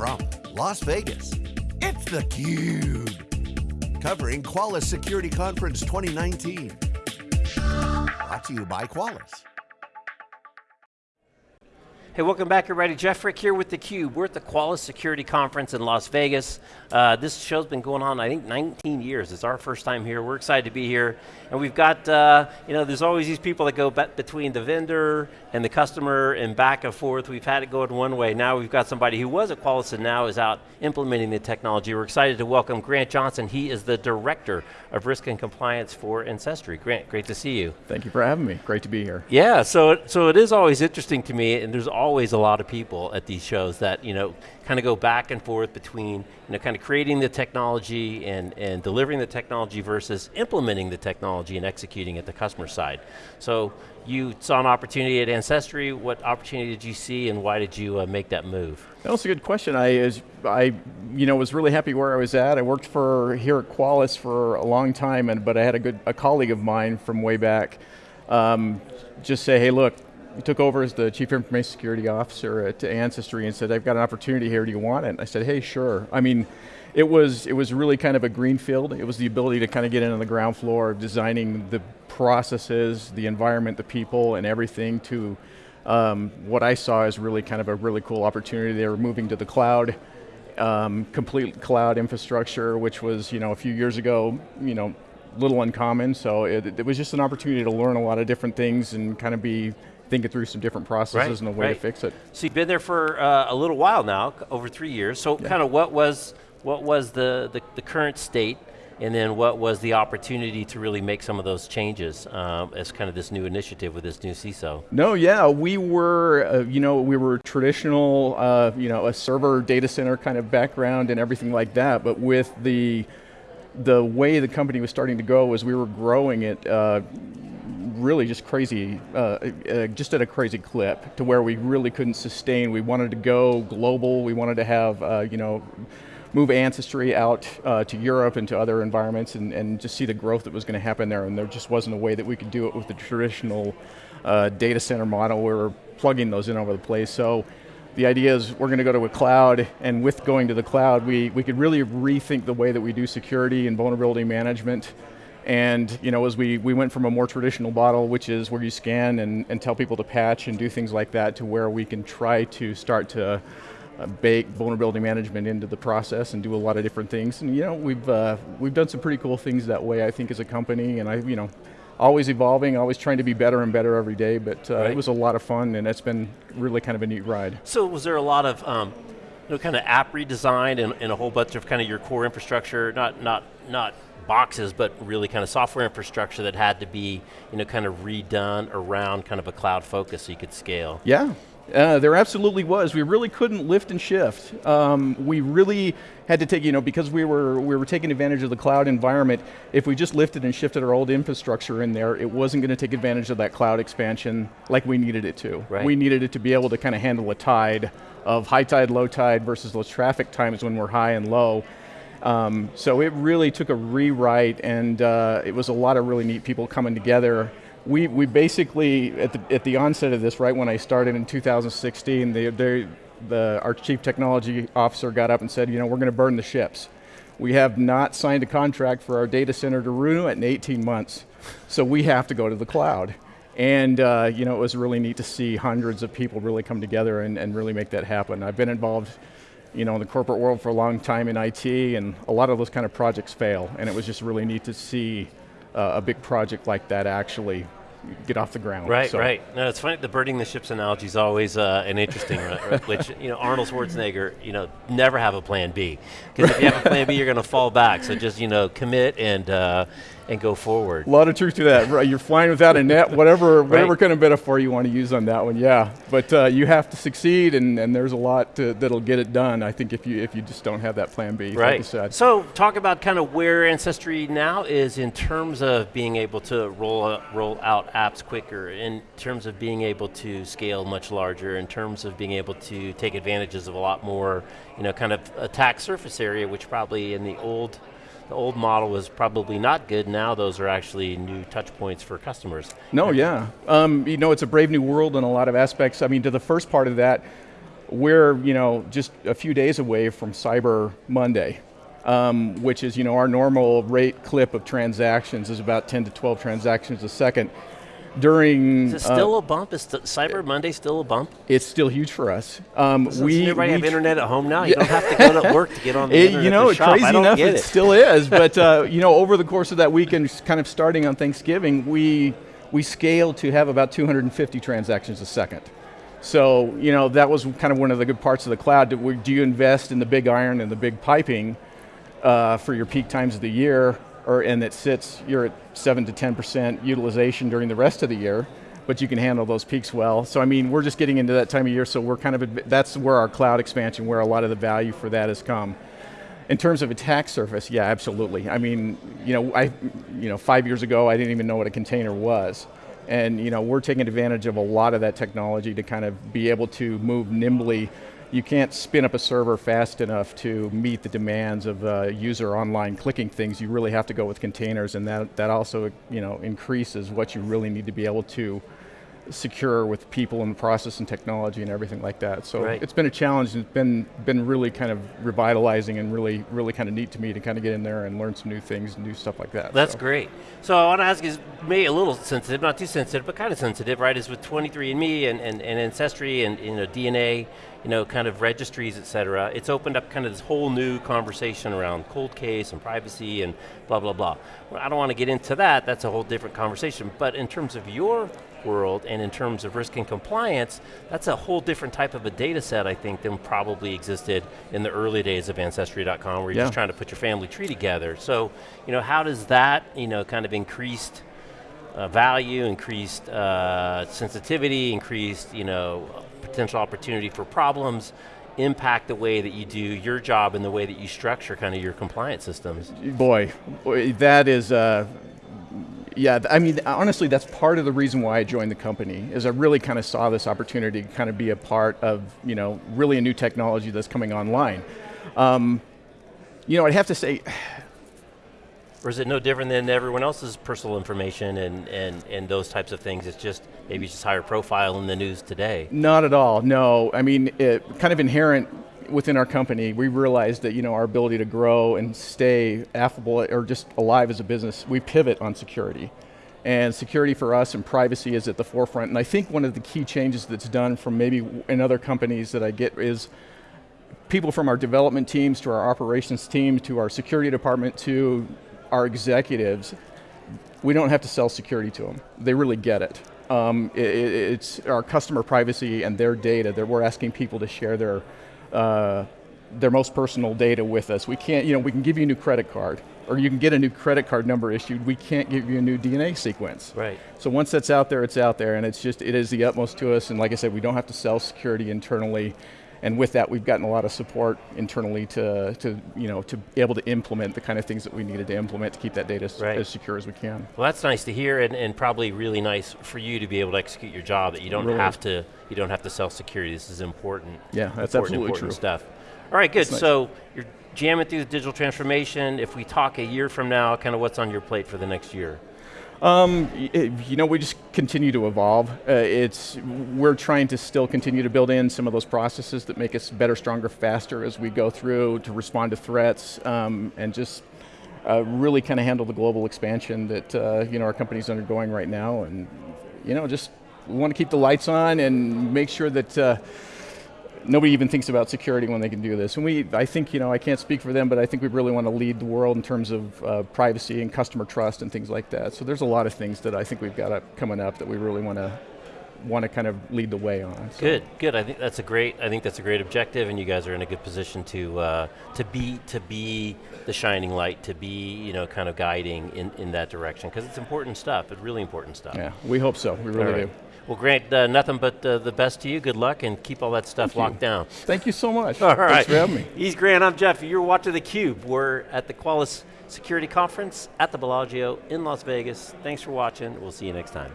from Las Vegas, it's theCUBE. Covering Qualys Security Conference 2019. Brought to you by Qualys. Hey, welcome back everybody. Jeff Frick here with theCUBE. We're at the Qualys Security Conference in Las Vegas. Uh, this show's been going on, I think, 19 years. It's our first time here. We're excited to be here. And we've got, uh, you know, there's always these people that go between the vendor and the customer and back and forth. We've had it going one way. Now we've got somebody who was at Qualys and now is out implementing the technology. We're excited to welcome Grant Johnson. He is the Director of Risk and Compliance for Ancestry. Grant, great to see you. Thank you for having me. Great to be here. Yeah, so, so it is always interesting to me, and there's always a lot of people at these shows that, you know, kind of go back and forth between, you know, kind of creating the technology and, and delivering the technology versus implementing the technology and executing at the customer side. So you saw an opportunity at Ancestry. What opportunity did you see and why did you uh, make that move? That was a good question. I, is, I you know, was really happy where I was at. I worked for here at Qualys for a long time, and, but I had a good a colleague of mine from way back um, just say, hey look, he took over as the Chief Information Security Officer at Ancestry and said, I've got an opportunity here, do you want it? And I said, hey, sure. I mean, it was, it was really kind of a greenfield. It was the ability to kind of get in on the ground floor of designing the processes, the environment, the people, and everything to um, what I saw as really kind of a really cool opportunity. They were moving to the cloud, um, complete cloud infrastructure, which was, you know, a few years ago, you know, little uncommon, so it, it was just an opportunity to learn a lot of different things and kind of be thinking through some different processes right, and a way right. to fix it. So you've been there for uh, a little while now, over three years. So yeah. kind of what was what was the, the, the, current state and then what was the opportunity to really make some of those changes um, as kind of this new initiative with this new CISO? No, yeah, we were, uh, you know, we were traditional, uh, you know, a server data center kind of background and everything like that, but with the the way the company was starting to go was we were growing it uh, really just crazy, uh, uh, just at a crazy clip to where we really couldn't sustain. We wanted to go global. We wanted to have, uh, you know, move Ancestry out uh, to Europe and to other environments and, and just see the growth that was going to happen there. And there just wasn't a way that we could do it with the traditional uh, data center model. We were plugging those in over the place. So the idea is we're going to go to a cloud, and with going to the cloud, we, we could really rethink the way that we do security and vulnerability management. And you know, as we, we went from a more traditional model, which is where you scan and, and tell people to patch and do things like that, to where we can try to start to uh, bake vulnerability management into the process and do a lot of different things. And you know, we've, uh, we've done some pretty cool things that way, I think, as a company, and I, you know, always evolving, always trying to be better and better every day, but uh, right. it was a lot of fun and it's been really kind of a neat ride. So was there a lot of um, know, kind of app redesign and, and, a whole bunch of kind of your core infrastructure, not, not, not boxes, but really kind of software infrastructure that had to be you know, kind of redone around kind of a cloud focus so you could scale? Yeah, uh, there absolutely was. We really couldn't lift and shift. Um, we really had to take, you know, because we were we were taking advantage of the cloud environment. If we just lifted and shifted our old infrastructure in there, it wasn't going to take advantage of that cloud expansion like we needed it to. Right. We needed it to be able to kind of handle a tide of high tide, low tide versus those traffic times when we're high and low. Um, so it really took a rewrite, and uh, it was a lot of really neat people coming together we, we basically, at the, at the onset of this, right when I started in 2016, they, they, the, our chief technology officer got up and said, you know, we're going to burn the ships. We have not signed a contract for our data center to renew it in 18 months, so we have to go to the cloud. And uh, you know, it was really neat to see hundreds of people really come together and, and really make that happen. I've been involved you know, in the corporate world for a long time in IT, and a lot of those kind of projects fail, and it was just really neat to see uh, a big project like that actually get off the ground. Right, so. right. No, it's funny, the burning the ships analogy is always uh, an interesting one, which, you know, Arnold Schwarzenegger, you know, never have a plan B. Because if you have a plan B, you're going to fall back. So just, you know, commit and, uh, and go forward. A lot of truth to that. You're flying without a net, whatever, whatever kind of metaphor you want to use on that one, yeah. But uh, you have to succeed, and, and there's a lot to, that'll get it done. I think if you if you just don't have that plan B, right. Like so talk about kind of where Ancestry now is in terms of being able to roll out, roll out apps quicker, in terms of being able to scale much larger, in terms of being able to take advantages of a lot more, you know, kind of attack surface area, which probably in the old the old model was probably not good, now those are actually new touch points for customers. No, yeah. Um, you know, it's a brave new world in a lot of aspects. I mean, to the first part of that, we're you know just a few days away from Cyber Monday, um, which is you know our normal rate clip of transactions is about 10 to 12 transactions a second. During is it still uh, a bump? Is Cyber Monday still a bump? It's still huge for us. Um, we everybody we have internet at home now. You don't have to go to work to get on the it, internet. You know, crazy enough, it. it. still is. But uh, you know, over the course of that weekend, kind of starting on Thanksgiving, we we scaled to have about 250 transactions a second. So, you know, that was kind of one of the good parts of the cloud. Do you invest in the big iron and the big piping uh, for your peak times of the year, or and it sits, you're at seven to 10% utilization during the rest of the year, but you can handle those peaks well. So I mean, we're just getting into that time of year, so we're kind of, that's where our cloud expansion, where a lot of the value for that has come. In terms of attack surface, yeah, absolutely. I mean, you know, I, you know, five years ago, I didn't even know what a container was. And you know, we're taking advantage of a lot of that technology to kind of be able to move nimbly. You can't spin up a server fast enough to meet the demands of uh, user online clicking things. You really have to go with containers, and that, that also you know, increases what you really need to be able to secure with people and process and technology and everything like that. So right. it's been a challenge and it's been, been really kind of revitalizing and really, really kind of neat to me to kind of get in there and learn some new things and do stuff like that. That's so. great. So I want to ask you, maybe a little sensitive, not too sensitive, but kind of sensitive, right, is with 23andMe and, and, and Ancestry and you know, DNA, you know, kind of registries, et cetera, it's opened up kind of this whole new conversation around cold case and privacy and blah, blah, blah. Well, I don't want to get into that, that's a whole different conversation, but in terms of your world, and in terms of risk and compliance, that's a whole different type of a data set, I think, than probably existed in the early days of Ancestry.com, where you're yeah. just trying to put your family tree together. So, you know, how does that, you know, kind of increased uh, value, increased uh, sensitivity, increased, you know, potential opportunity for problems, impact the way that you do your job and the way that you structure kind of your compliance systems? Boy, boy that is, uh, yeah, I mean, honestly, that's part of the reason why I joined the company, is I really kind of saw this opportunity to kind of be a part of, you know, really a new technology that's coming online. Um, you know, I'd have to say, or is it no different than everyone else's personal information and, and, and those types of things? It's just maybe it's just higher profile in the news today. Not at all, no. I mean, it, kind of inherent within our company, we realized that you know our ability to grow and stay affable or just alive as a business, we pivot on security. And security for us and privacy is at the forefront. And I think one of the key changes that's done from maybe in other companies that I get is people from our development teams to our operations team to our security department to our executives, we don't have to sell security to them. They really get it. Um, it it's our customer privacy and their data that we're asking people to share their uh, their most personal data with us. We can't, you know, we can give you a new credit card, or you can get a new credit card number issued. We can't give you a new DNA sequence. Right. So once that's out there, it's out there, and it's just, it is the utmost to us. And like I said, we don't have to sell security internally. And with that, we've gotten a lot of support internally to, to, you know, to be able to implement the kind of things that we needed to implement to keep that data right. as secure as we can. Well, that's nice to hear, and, and, probably really nice for you to be able to execute your job. That you don't really have to, you don't have to sell security. This is important. Yeah, that's important, absolutely important true. stuff. All right, good. Nice. So you're jamming through the digital transformation. If we talk a year from now, kind of what's on your plate for the next year? Um, you know, we just continue to evolve. Uh, it's we're trying to still continue to build in some of those processes that make us better, stronger, faster as we go through to respond to threats um, and just uh, really kind of handle the global expansion that uh, you know our company's undergoing right now. And you know, just want to keep the lights on and make sure that uh, nobody even thinks about security when they can do this. And we, I think, you know, I can't speak for them, but I think we really want to lead the world in terms of uh, privacy and customer trust and things like that. So there's a lot of things that I think we've got up, coming up that we really want to want to kind of lead the way on. So. Good, good. I think that's a great. I think that's a great objective, and you guys are in a good position to uh, to be to be the shining light, to be you know kind of guiding in in that direction because it's important stuff. It's really important stuff. Yeah, we hope so. We really right. do. Well, Grant, uh, nothing but uh, the best to you. Good luck and keep all that stuff Thank locked you. down. Thank you so much. All right. Thanks for having me. He's Grant, I'm Jeff. You're watching theCUBE. We're at the Qualys Security Conference at the Bellagio in Las Vegas. Thanks for watching. We'll see you next time.